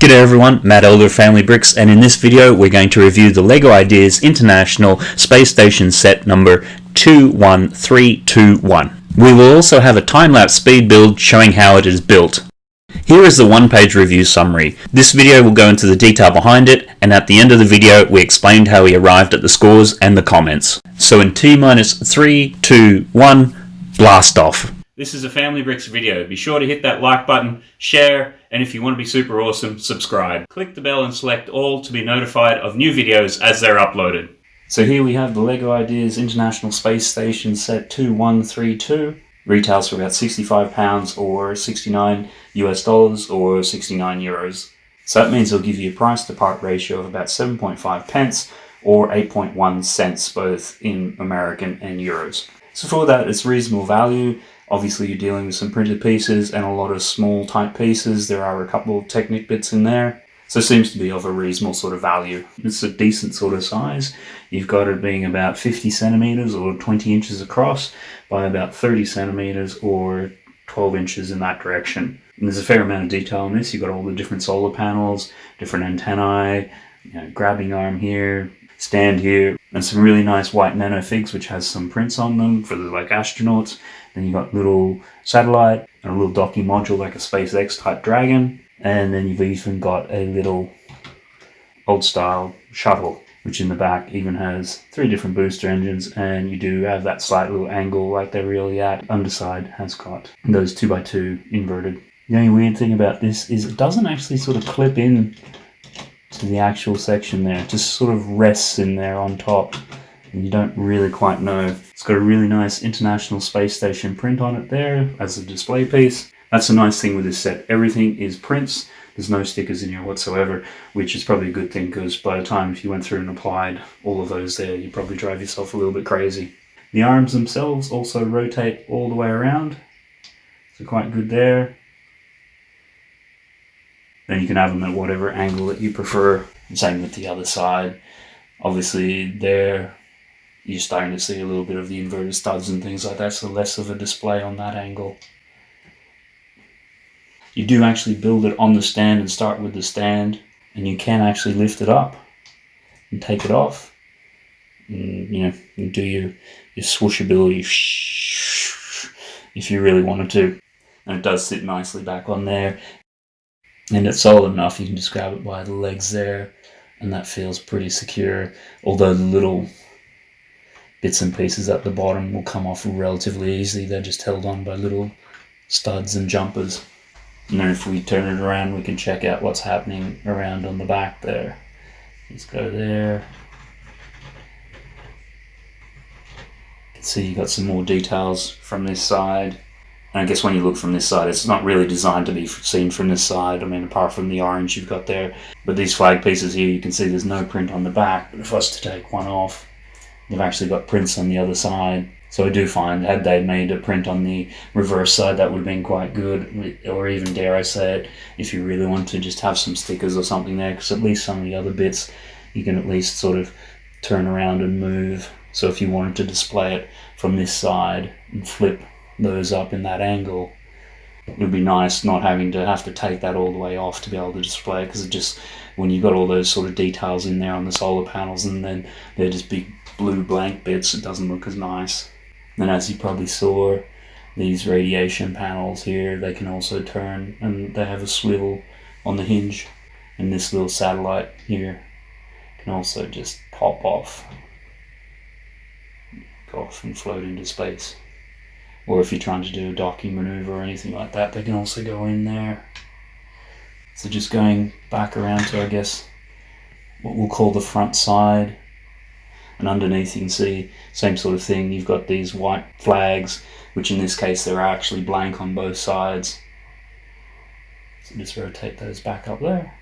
G'day everyone, Matt Elder Family Bricks and in this video we're going to review the LEGO Ideas International Space Station set number 21321. We will also have a time-lapse speed build showing how it is built. Here is the one-page review summary. This video will go into the detail behind it and at the end of the video we explained how we arrived at the scores and the comments. So in T minus 3, 2, 1, blast off. This is a Family Bricks video. Be sure to hit that like button, share, and if you want to be super awesome, subscribe. Click the bell and select all to be notified of new videos as they're uploaded. So here we have the LEGO Ideas International Space Station set 2132. Retails for about £65 or 69 US dollars or 69 euros. So that means it'll give you a price to part ratio of about 7.5 pence or 8.1 cents both in American and euros. So for that, it's reasonable value. Obviously you're dealing with some printed pieces and a lot of small type pieces. There are a couple of Technic bits in there. So it seems to be of a reasonable sort of value. It's a decent sort of size. You've got it being about 50 centimeters or 20 inches across by about 30 centimeters or 12 inches in that direction. And there's a fair amount of detail in this. You've got all the different solar panels, different antennae, you know, grabbing arm here, stand here, and some really nice white nano figs, which has some prints on them for the like astronauts. Then you've got little satellite and a little docking module like a SpaceX type Dragon. And then you've even got a little old style shuttle which in the back even has three different booster engines and you do have that slight little angle like they're really at. Underside has got those 2x2 inverted. The only weird thing about this is it doesn't actually sort of clip in to the actual section there. It just sort of rests in there on top and you don't really quite know. It's got a really nice International Space Station print on it there as a display piece. That's a nice thing with this set. Everything is prints. There's no stickers in here whatsoever, which is probably a good thing because by the time if you went through and applied all of those there, you'd probably drive yourself a little bit crazy. The arms themselves also rotate all the way around. So quite good there. Then you can have them at whatever angle that you prefer. Same with the other side. Obviously there you're starting to see a little bit of the inverted studs and things like that, so less of a display on that angle. You do actually build it on the stand and start with the stand, and you can actually lift it up and take it off. And, you know, you do your, your swooshability if you really wanted to. And it does sit nicely back on there and it's solid enough you can just grab it by the legs there and that feels pretty secure. Although the little bits and pieces at the bottom will come off relatively easily they're just held on by little studs and jumpers. And then if we turn it around we can check out what's happening around on the back there. Let's go there. You can see you've got some more details from this side and I guess when you look from this side, it's not really designed to be seen from this side. I mean, apart from the orange you've got there. But these flag pieces here, you can see there's no print on the back. But if I was to take one off, they've actually got prints on the other side. So I do find, had they made a print on the reverse side, that would have been quite good. Or even, dare I say it, if you really want to just have some stickers or something there. Because at least some of the other bits, you can at least sort of turn around and move. So if you wanted to display it from this side and flip those up in that angle. It would be nice not having to have to take that all the way off to be able to display it because it just when you've got all those sort of details in there on the solar panels and then they're just big blue blank bits it doesn't look as nice. And as you probably saw these radiation panels here they can also turn and they have a swivel on the hinge and this little satellite here can also just pop off off and float into space or if you're trying to do a docking maneuver or anything like that they can also go in there. So just going back around to I guess what we'll call the front side. And underneath you can see same sort of thing. You've got these white flags which in this case they're actually blank on both sides. So just rotate those back up there.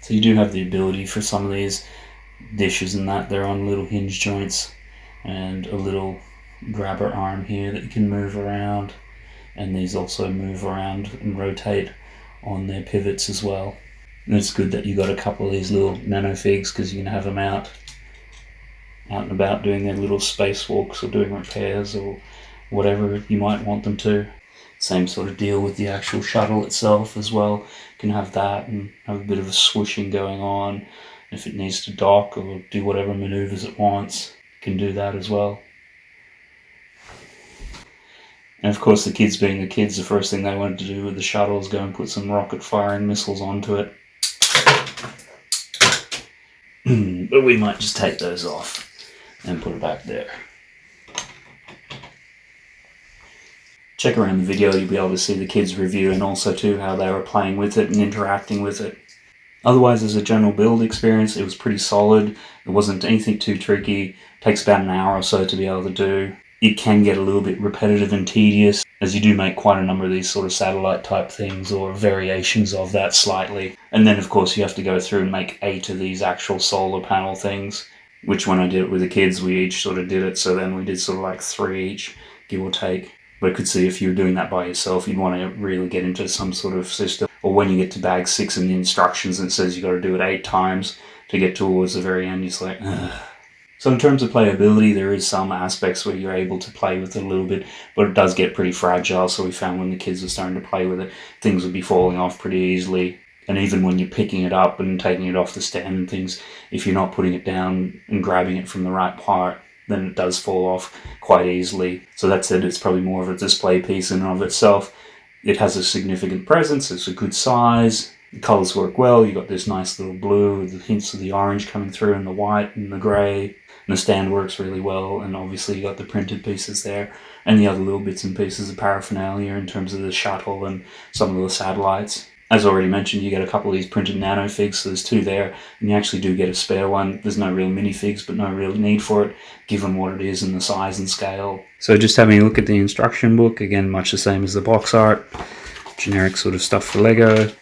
So you do have the ability for some of these dishes and that. They're on little hinge joints and a little grabber arm here that you can move around and these also move around and rotate on their pivots as well and it's good that you got a couple of these little nano figs because you can have them out out and about doing their little spacewalks or doing repairs or whatever you might want them to Same sort of deal with the actual shuttle itself as well. You can have that and have a bit of a swooshing going on. If it needs to dock or do whatever maneuvers it wants, can do that as well. And of course, the kids being the kids, the first thing they wanted to do with the shuttle is go and put some rocket firing missiles onto it. but we might just take those off and put it back there. Check around the video, you'll be able to see the kids' review and also too how they were playing with it and interacting with it. Otherwise, as a general build experience, it was pretty solid. It wasn't anything too tricky. It takes about an hour or so to be able to do it can get a little bit repetitive and tedious as you do make quite a number of these sort of satellite type things or variations of that slightly. And then of course you have to go through and make eight of these actual solar panel things, which when I did it with the kids we each sort of did it, so then we did sort of like three each, give or take. But I could see if you were doing that by yourself, you'd want to really get into some sort of system. Or when you get to bag six in the instructions and it says you got to do it eight times to get towards the very end, you're like, Ugh. So in terms of playability, there is some aspects where you're able to play with it a little bit, but it does get pretty fragile. So we found when the kids were starting to play with it, things would be falling off pretty easily. And even when you're picking it up and taking it off the stand and things, if you're not putting it down and grabbing it from the right part, then it does fall off quite easily. So that said, it's probably more of a display piece in and of itself. It has a significant presence, it's a good size, the colors work well, you've got this nice little blue with the hints of the orange coming through and the white and the grey and the stand works really well, and obviously you've got the printed pieces there, and the other little bits and pieces of paraphernalia in terms of the shuttle and some of the satellites. As already mentioned, you get a couple of these printed nanofigs, so there's two there, and you actually do get a spare one. There's no real minifigs, but no real need for it, given what it is and the size and scale. So just having a look at the instruction book, again, much the same as the box art, generic sort of stuff for Lego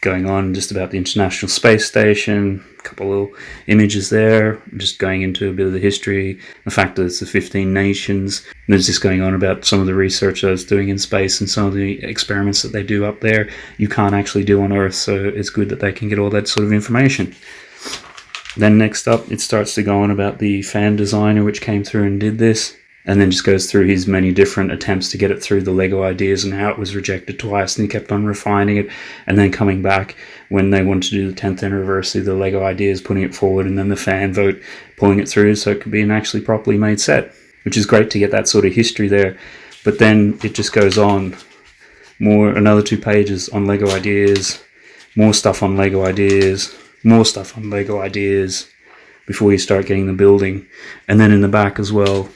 going on just about the International Space Station, a couple little images there, just going into a bit of the history, the fact that it's the 15 nations. And There's just going on about some of the research I was doing in space and some of the experiments that they do up there you can't actually do on Earth, so it's good that they can get all that sort of information. Then next up, it starts to go on about the fan designer which came through and did this and then just goes through his many different attempts to get it through the Lego ideas and how it was rejected twice, and he kept on refining it, and then coming back when they wanted to do the 10th anniversary, the Lego ideas, putting it forward, and then the fan vote, pulling it through so it could be an actually properly made set, which is great to get that sort of history there. But then it just goes on, more another two pages on Lego ideas, more stuff on Lego ideas, more stuff on Lego ideas before you start getting the building, and then in the back as well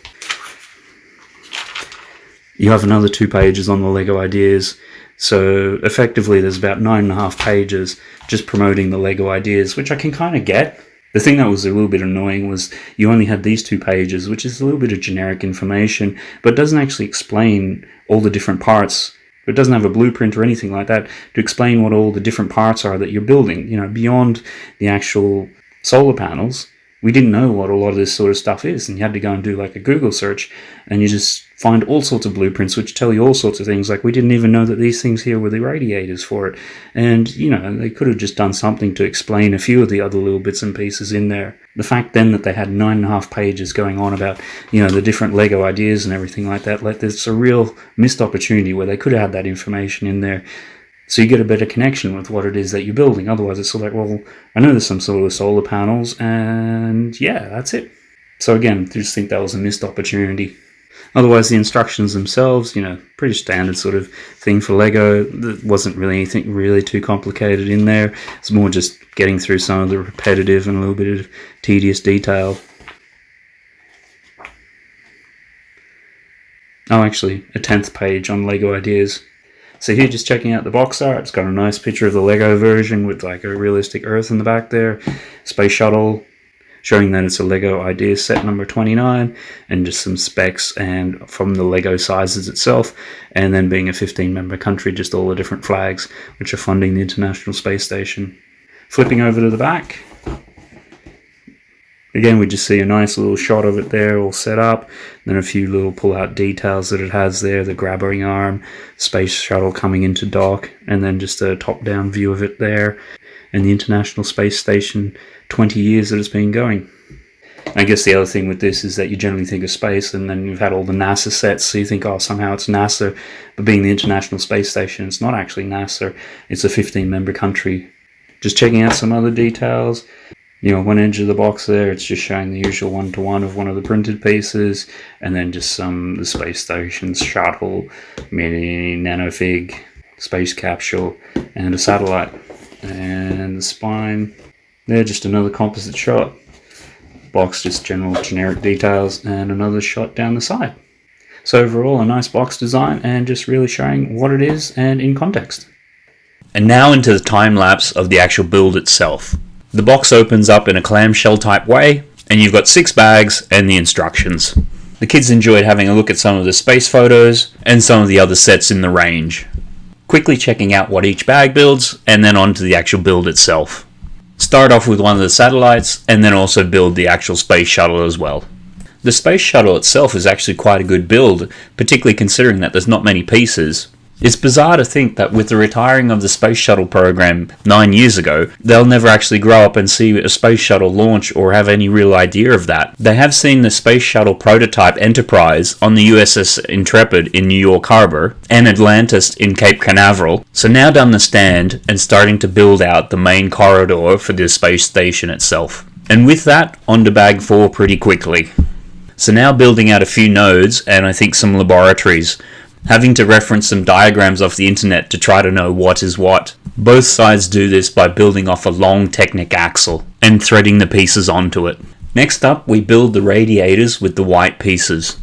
you have another two pages on the Lego ideas. So effectively, there's about nine and a half pages just promoting the Lego ideas, which I can kind of get. The thing that was a little bit annoying was you only had these two pages, which is a little bit of generic information, but doesn't actually explain all the different parts. It doesn't have a blueprint or anything like that to explain what all the different parts are that you're building. You know, beyond the actual solar panels, we didn't know what a lot of this sort of stuff is, and you had to go and do like a Google search, and you just find all sorts of blueprints which tell you all sorts of things. Like we didn't even know that these things here were the radiators for it, and you know they could have just done something to explain a few of the other little bits and pieces in there. The fact then that they had nine and a half pages going on about you know the different Lego ideas and everything like that, like there's a real missed opportunity where they could have had that information in there so you get a better connection with what it is that you're building. Otherwise, it's sort of like, well, I know there's some sort of solar panels, and yeah, that's it. So again, I just think that was a missed opportunity. Otherwise, the instructions themselves, you know, pretty standard sort of thing for Lego. There wasn't really anything really too complicated in there. It's more just getting through some of the repetitive and a little bit of tedious detail. Oh, actually, a 10th page on Lego ideas. So here, just checking out the box art, it's got a nice picture of the Lego version with like a realistic Earth in the back there, space shuttle, showing that it's a Lego Ideas set number 29, and just some specs and from the Lego sizes itself, and then being a 15-member country, just all the different flags which are funding the International Space Station. Flipping over to the back, Again, we just see a nice little shot of it there all set up. Then a few little pull-out details that it has there, the grabbing arm, space shuttle coming into dock, and then just a top-down view of it there. And the International Space Station, 20 years that it's been going. I guess the other thing with this is that you generally think of space and then you've had all the NASA sets, so you think, oh, somehow it's NASA. But being the International Space Station, it's not actually NASA, it's a 15 member country. Just checking out some other details. You know, one edge of the box there, it's just showing the usual one to one of one of the printed pieces, and then just some the space station's shuttle, mini nanofig, space capsule, and a satellite. And the spine, there, just another composite shot box just general generic details and another shot down the side. So overall a nice box design and just really showing what it is and in context. And now into the time lapse of the actual build itself. The box opens up in a clamshell type way and you've got six bags and the instructions. The kids enjoyed having a look at some of the space photos and some of the other sets in the range. Quickly checking out what each bag builds and then on to the actual build itself start off with one of the satellites, and then also build the actual space shuttle as well. The space shuttle itself is actually quite a good build, particularly considering that there's not many pieces, it's bizarre to think that with the retiring of the Space Shuttle program nine years ago, they'll never actually grow up and see a Space Shuttle launch or have any real idea of that. They have seen the Space Shuttle prototype Enterprise on the USS Intrepid in New York Harbor and Atlantis in Cape Canaveral, so now done the stand and starting to build out the main corridor for the space station itself. And with that, on to Bag 4 pretty quickly. So now building out a few nodes and I think some laboratories having to reference some diagrams off the internet to try to know what is what. Both sides do this by building off a long Technic axle and threading the pieces onto it. Next up, we build the radiators with the white pieces.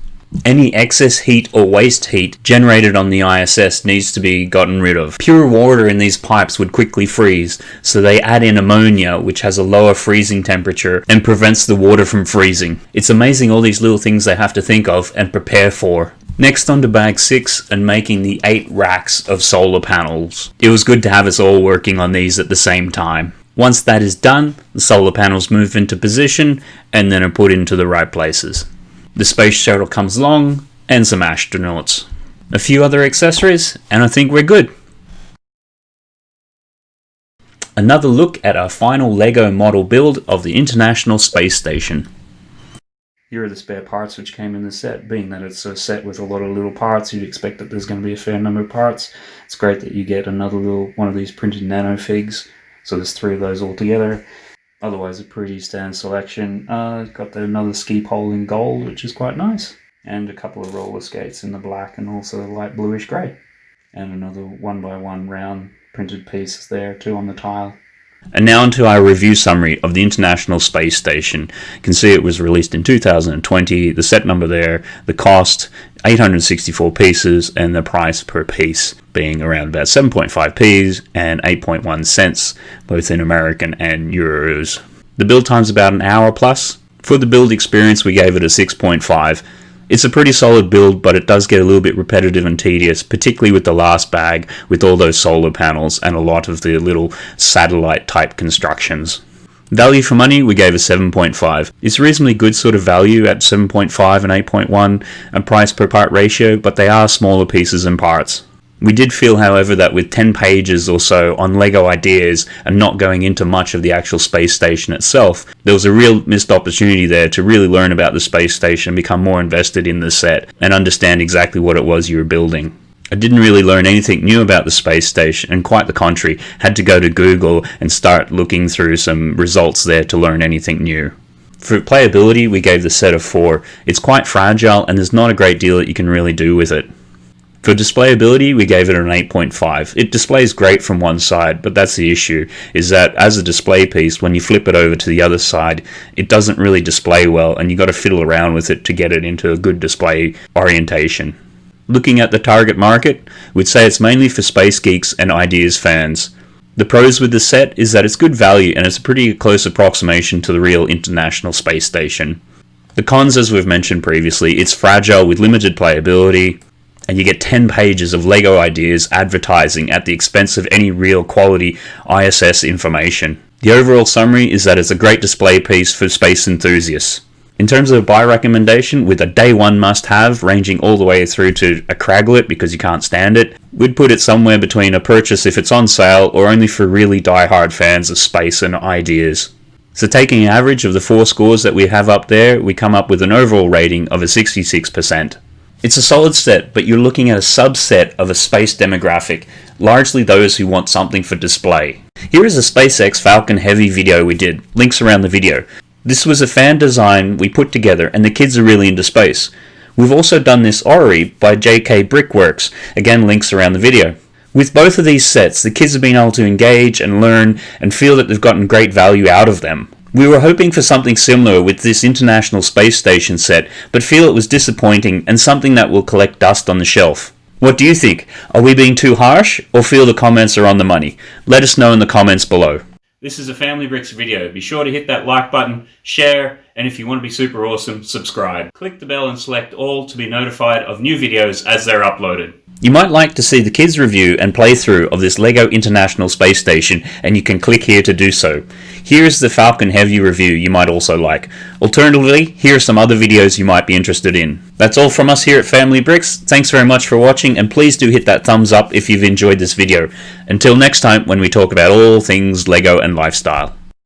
Any excess heat or waste heat generated on the ISS needs to be gotten rid of. Pure water in these pipes would quickly freeze, so they add in ammonia which has a lower freezing temperature and prevents the water from freezing. It's amazing all these little things they have to think of and prepare for. Next on to bag 6 and making the 8 racks of solar panels. It was good to have us all working on these at the same time. Once that is done, the solar panels move into position and then are put into the right places. The space shuttle comes along and some astronauts. A few other accessories and I think we're good. Another look at our final LEGO model build of the International Space Station here are the spare parts which came in the set. Being that it's a set with a lot of little parts, you'd expect that there's going to be a fair number of parts. It's great that you get another little one of these printed nano figs. So there's three of those all together. Otherwise a pretty standard selection. Uh, got the, another ski pole in gold, which is quite nice. And a couple of roller skates in the black and also light bluish grey. And another one by one round printed piece there too on the tile. And now onto our review summary of the International Space Station. You can see it was released in 2020, the set number there, the cost 864 pieces, and the price per piece being around about 7.5p's and 8.1 cents, both in American and euros. The build time's about an hour plus. For the build experience, we gave it a 6.5. It's a pretty solid build, but it does get a little bit repetitive and tedious, particularly with the last bag with all those solar panels and a lot of the little satellite type constructions. Value for money, we gave a 7.5. It's reasonably good sort of value at 7.5 and 8.1 and price per part ratio, but they are smaller pieces and parts. We did feel, however, that with 10 pages or so on LEGO ideas and not going into much of the actual space station itself, there was a real missed opportunity there to really learn about the space station, become more invested in the set, and understand exactly what it was you were building. I didn't really learn anything new about the space station, and quite the contrary, had to go to Google and start looking through some results there to learn anything new. For playability, we gave the set a 4. It's quite fragile, and there's not a great deal that you can really do with it. For displayability, we gave it an 8.5. It displays great from one side, but that's the issue, is that as a display piece, when you flip it over to the other side, it doesn't really display well, and you've got to fiddle around with it to get it into a good display orientation. Looking at the target market, we'd say it's mainly for space geeks and ideas fans. The pros with the set is that it's good value and it's a pretty close approximation to the real International Space Station. The cons, as we've mentioned previously, it's fragile with limited playability, and you get 10 pages of LEGO ideas advertising at the expense of any real quality ISS information. The overall summary is that it's a great display piece for space enthusiasts. In terms of a buy recommendation, with a day one must have ranging all the way through to a Craglet because you can't stand it, we'd put it somewhere between a purchase if it's on sale or only for really die-hard fans of space and ideas. So taking an average of the four scores that we have up there, we come up with an overall rating of a 66%. It's a solid set, but you're looking at a subset of a space demographic, largely those who want something for display. Here is a SpaceX Falcon Heavy video we did, links around the video. This was a fan design we put together and the kids are really into space. We've also done this Orrery by JK Brickworks, again links around the video. With both of these sets, the kids have been able to engage and learn and feel that they've gotten great value out of them. We were hoping for something similar with this International Space Station set, but feel it was disappointing and something that will collect dust on the shelf. What do you think? Are we being too harsh, or feel the comments are on the money? Let us know in the comments below. This is a Family Bricks video. Be sure to hit that like button, share, and if you want to be super awesome, subscribe. Click the bell and select all to be notified of new videos as they're uploaded. You might like to see the kids review and playthrough of this LEGO International Space Station and you can click here to do so. Here is the Falcon Heavy review you might also like. Alternatively, here are some other videos you might be interested in. That's all from us here at Family Bricks. Thanks very much for watching and please do hit that thumbs up if you've enjoyed this video. Until next time when we talk about all things LEGO and lifestyle.